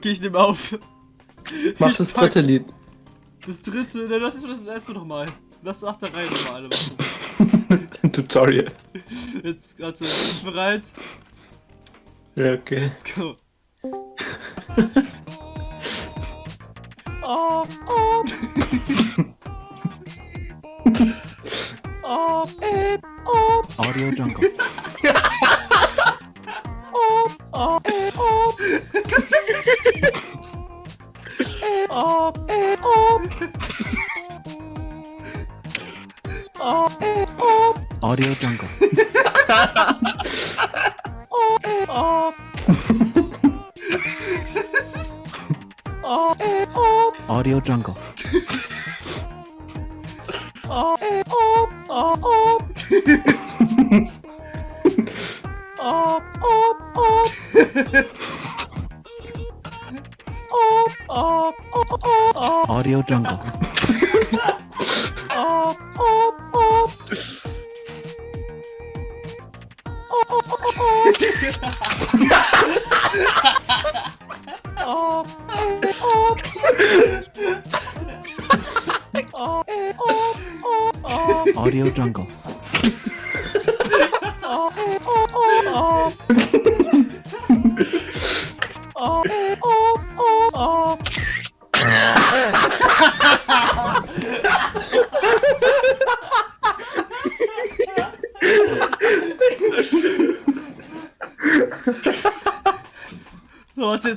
Okay, ich nehme auf. Mach Ich das dritte Lied. Das dritte, ne, lass das erstmal nochmal. Lass nach der Reihe nochmal alle machen. Tutorial. Jetzt, warte, bist du bereit? Ja, okay. Let's go. oh, oh. oh, eh, oh, Audio Jungle. 어리어 장갑 어리어 장갑 oh, oh. Audio Jungle.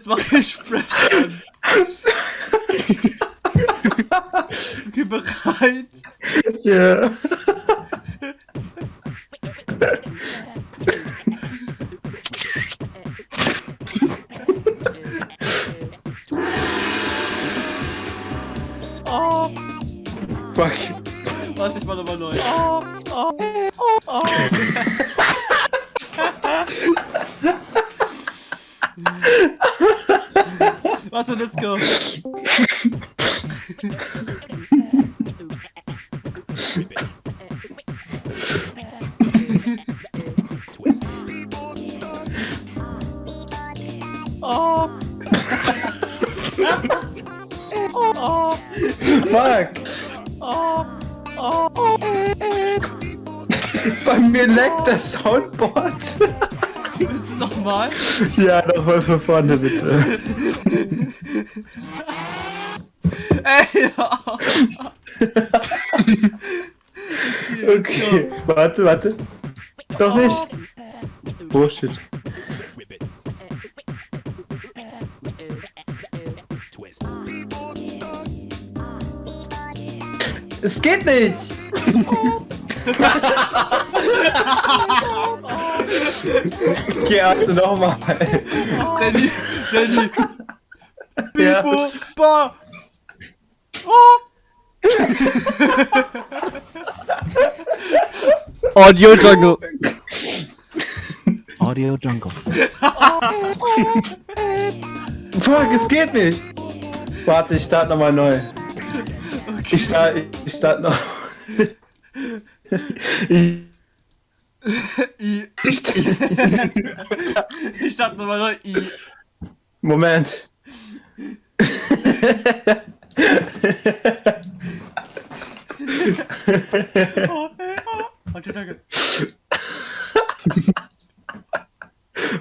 Jetzt mache ich fresh an. Okay, bereit? Ja. Oh, Fuck. warte, ich mach nochmal neu. Oh, oh, oh, oh. Warte, let's go. Oh. Oh, oh. Fuck. Oh, oh, oh. Bei mir leckt das Soundboard. Willst du nochmal? ja, nochmal von vorne bitte. Ey, ja. Okay. Warte, warte. Doch nicht. Oh shit. Es geht nicht! okay, also nochmal. Danny, Danny. Ja. Bibo, ba. Oh. Audio Jungle. Audio Jungle. Fuck, es geht nicht! Warte, ich starte nochmal neu. Ich starte ich start noch. ich, I. ich, Ich dachte nochmal neu. I. Moment. Oh. Warte, danke.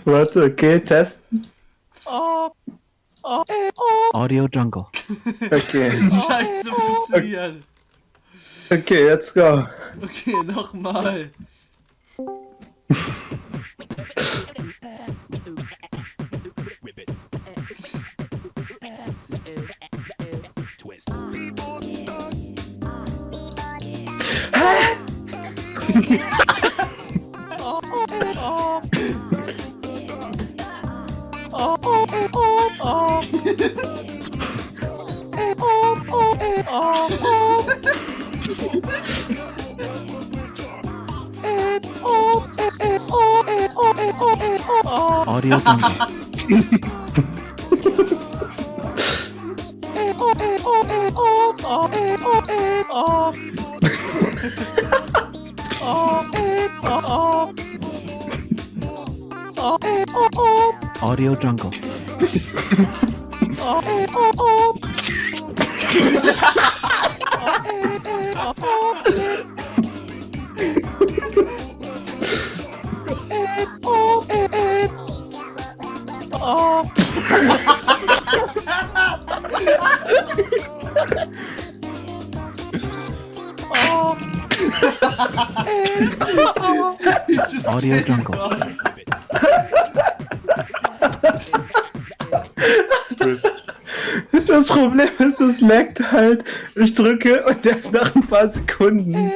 Warte, okay, testen. Oh. Oh, oh. Audio Jungle. Okay. Scheint zu funktionieren. Okay, let's go. Okay, nochmal. Oh, ありがとう。Oh. Audio Jungle. Audio Jungle. Das Problem ist, es laggt halt. Ich drücke und der ist nach ein paar Sekunden.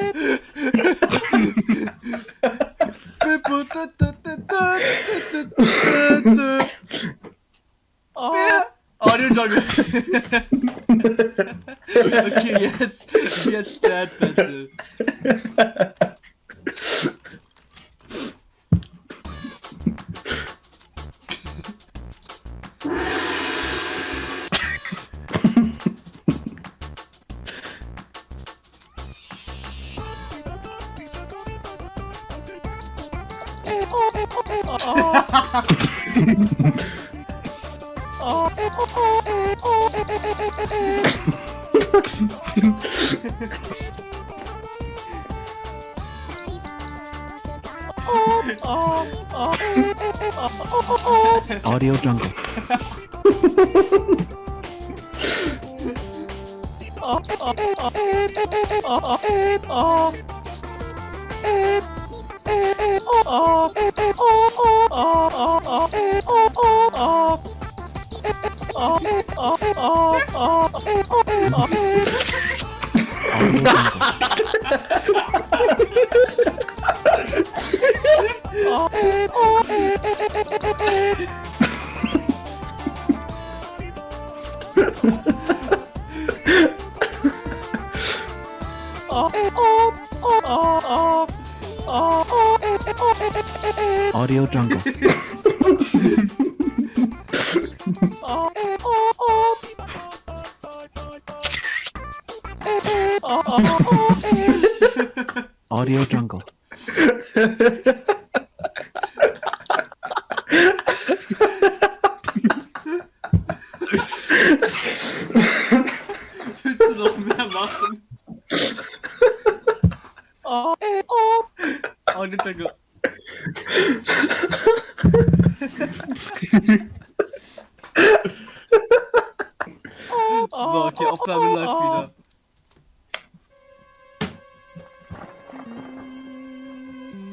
That's. Audio Jungle. Jungle. Audio Jungle. Willst du noch mehr machen? Audio Jungle. So, okay, Aufnahme läuft wieder.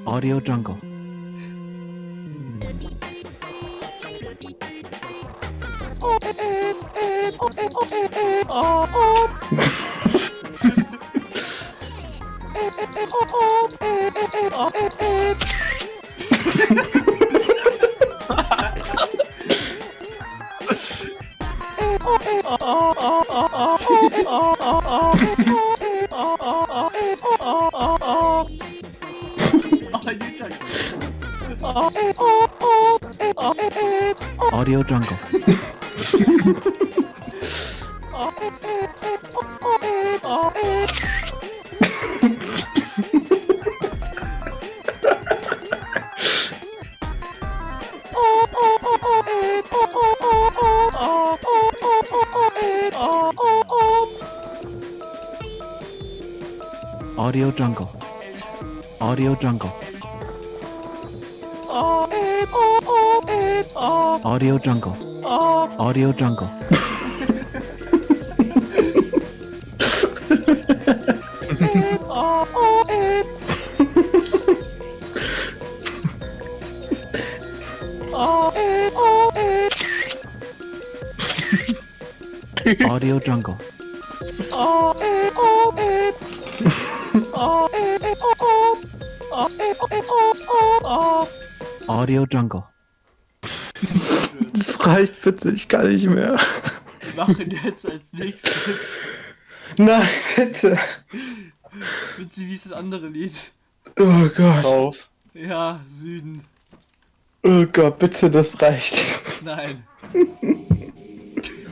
Audio Jungle. Audio Jungle. Audio Jungle. Audio Jungle. Audio Jungle. Audio Jungle. Audio Jungle. Audio Jungle. Das reicht bitte, ich kann nicht mehr. Wir machen jetzt als nächstes. Nein, bitte. Witzig, wie ist das andere Lied? Oh Gott. Auf. Ja, Süden. Oh Gott, bitte, das reicht. Nein.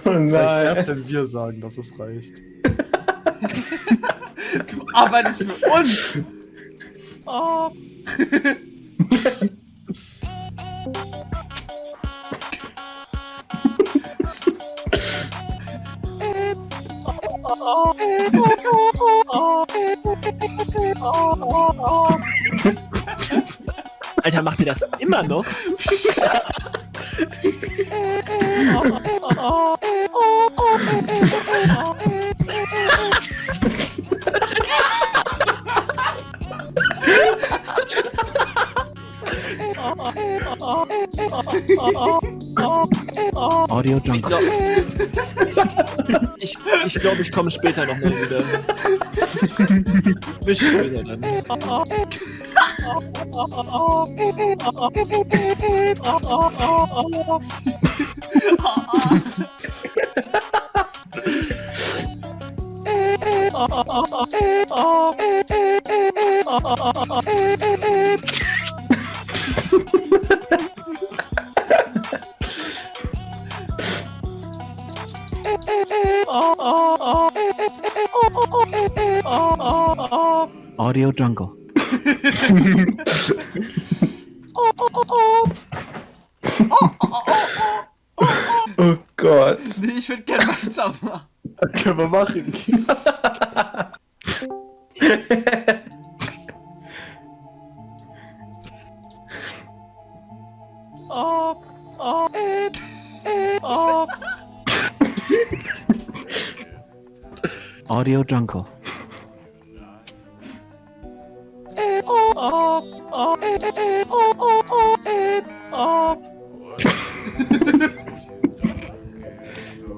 Oh Das reicht erst, nein. wenn wir sagen, dass es reicht. Du arbeitest für uns! Alter, macht ihr das immer noch? Audio Jungle. Glaube, ich, ich, glaub, ich komme später noch mal wieder. Bis später dann. Audio Jungle. Oh Gott. Nee, ich würde gerne weitermachen. Können wir machen. Audio Jungle.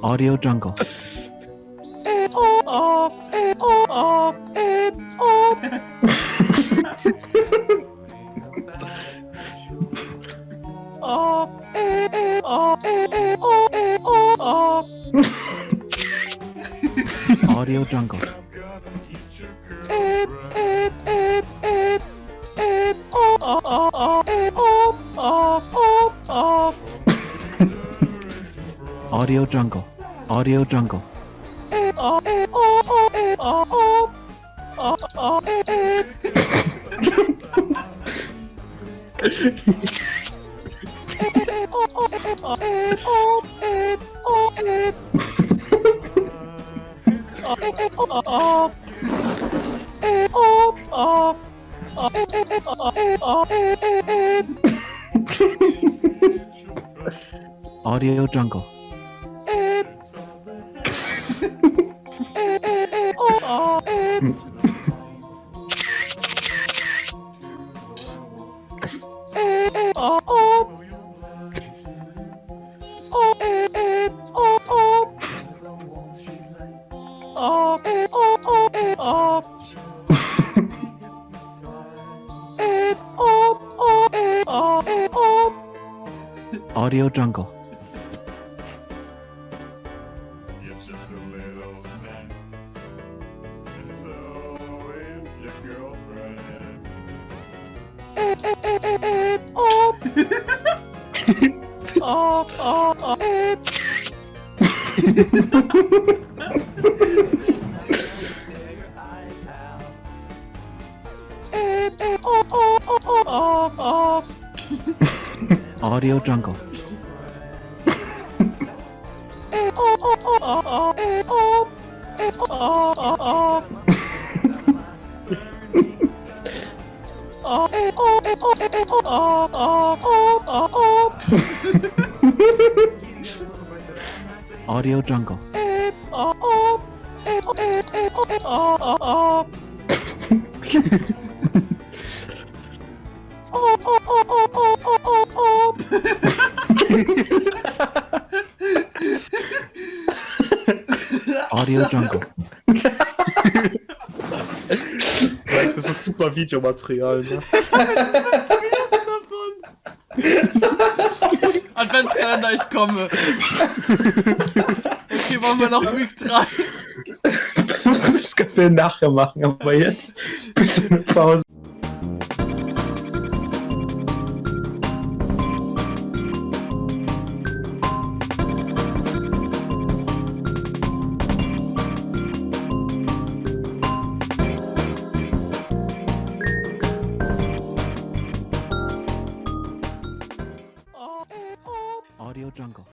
Audio Jungle. Audio Jungle. Audio Jungle. Audio Jungle. Audio Jungle. Audio Jungle. You're just a little snack. And so is your girlfriend. Audio Jungle. Audio Jungle. Audio Jungle. Das ist super Videomaterial, ne? Adventskalender, ich komme. Okay, machen wir noch Week 3. Das können wir nachher machen, aber jetzt bitte eine Pause.